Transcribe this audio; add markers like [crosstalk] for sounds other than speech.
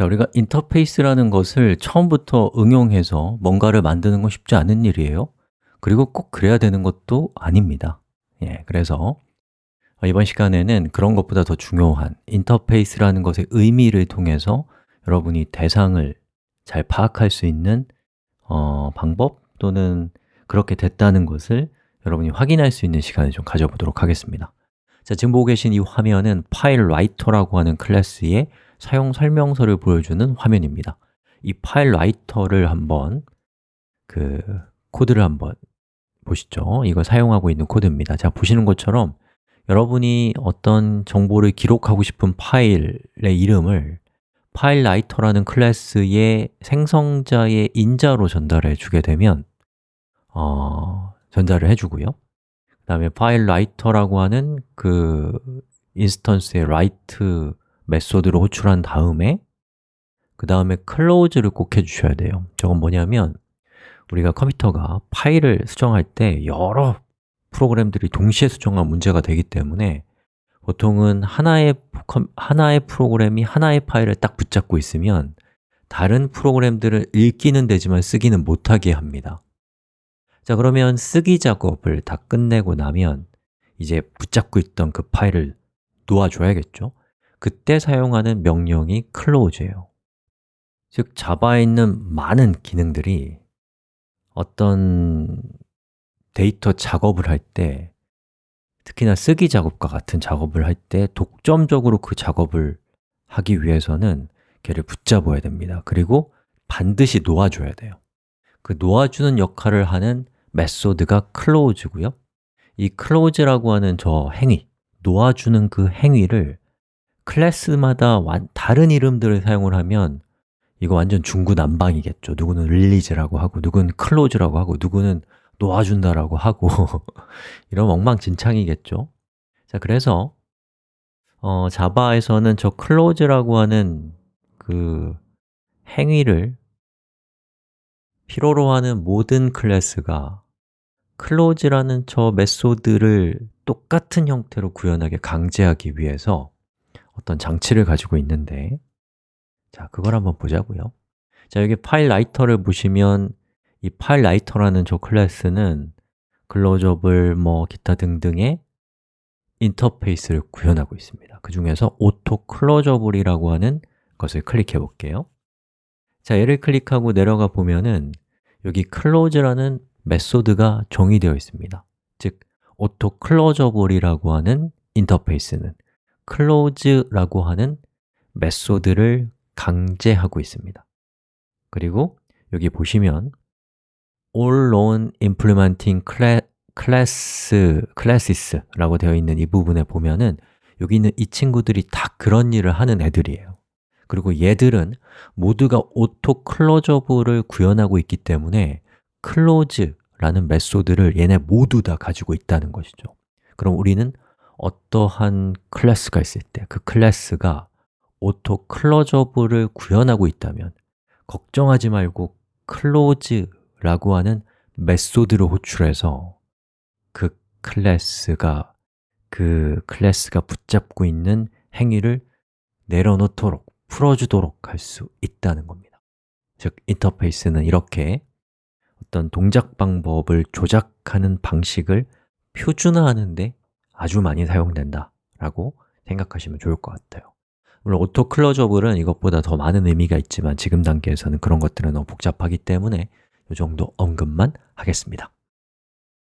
자, 우리가 인터페이스라는 것을 처음부터 응용해서 뭔가를 만드는 건 쉽지 않은 일이에요. 그리고 꼭 그래야 되는 것도 아닙니다. 예, 그래서 이번 시간에는 그런 것보다 더 중요한 인터페이스라는 것의 의미를 통해서 여러분이 대상을 잘 파악할 수 있는 어, 방법 또는 그렇게 됐다는 것을 여러분이 확인할 수 있는 시간을 좀 가져보도록 하겠습니다. 자, 지금 보고 계신 이 화면은 FileWriter라고 하는 클래스의 사용 설명서를 보여주는 화면입니다. 이 FileWriter를 한번 그 코드를 한번 보시죠. 이거 사용하고 있는 코드입니다. 자, 보시는 것처럼 여러분이 어떤 정보를 기록하고 싶은 파일의 이름을 FileWriter라는 클래스의 생성자의 인자로 전달해 주게 되면 어, 전달을 해주고요. 그 다음에 FileWriter라고 하는 그 instance의 write method를 호출한 다음에 그 다음에 close를 꼭 해주셔야 돼요. 저건 뭐냐면 우리가 컴퓨터가 파일을 수정할 때 여러 프로그램들이 동시에 수정한 문제가 되기 때문에 보통은 하나의, 하나의 프로그램이 하나의 파일을 딱 붙잡고 있으면 다른 프로그램들을 읽기는 되지만 쓰기는 못하게 합니다. 자 그러면 쓰기 작업을 다 끝내고 나면 이제 붙잡고 있던 그 파일을 놓아줘야겠죠 그때 사용하는 명령이 close예요. 즉 자바에 있는 많은 기능들이 어떤 데이터 작업을 할 때 특히나 쓰기 작업과 같은 작업을 할 때 독점적으로 그 작업을 하기 위해서는 걔를 붙잡아야 됩니다. 그리고 반드시 놓아줘야 돼요. 그 놓아주는 역할을 하는 메소드가 close고요. 이 close라고 하는 저 행위, 놓아주는 그 행위를 클래스마다 다른 이름들을 사용을 하면 이거 완전 중구난방이겠죠. 누구는 릴리즈라고 하고, 누구는 close라고 하고, 누구는 놓아준다라고 하고. [laughs] 이런 엉망진창이겠죠. 자, 그래서 어, 자바에서는 저 close라고 하는 그 행위를 필요로 하는 모든 클래스가 close라는 저 method를 똑같은 형태로 구현하게 강제하기 위해서 어떤 장치를 가지고 있는데. 자, 그걸 한번 보자고요. 자, 여기 FileWriter를 보시면 이 FileWriter라는 저 클래스는 closeable 뭐 기타 등등의 인터페이스를 구현하고 있습니다. 그 중에서 auto closeable이라고 하는 것을 클릭해 볼게요. 자, 얘를 클릭하고 내려가 보면은 여기 close라는 method가 정의되어 있습니다. 즉, auto closeable이라고 하는 인터페이스는 close라고 하는 method를 강제하고 있습니다. 그리고 여기 보시면 all known implementing class, classes라고 되어 있는 이 부분에 보면은 여기 있는 이 친구들이 다 그런 일을 하는 애들이에요. 그리고 얘들은 모두가 auto closeable을 구현하고 있기 때문에 close라는 메소드를 얘네 모두 다 가지고 있다는 것이죠. 그럼 우리는 어떠한 클래스가 있을 때 그 클래스가 auto closeable을 구현하고 있다면 걱정하지 말고 close 라고 하는 메소드를 호출해서 그 클래스가 그 클래스가 붙잡고 있는 행위를 내려놓도록, 풀어주도록 할 수 있다는 겁니다. 즉, 인터페이스는 이렇게 어떤 동작 방법을 조작하는 방식을 표준화하는 데 아주 많이 사용된다 라고 생각하시면 좋을 것 같아요. 물론 auto closeable은 이것보다 더 많은 의미가 있지만 지금 단계에서는 그런 것들은 너무 복잡하기 때문에 이 정도 언급만 하겠습니다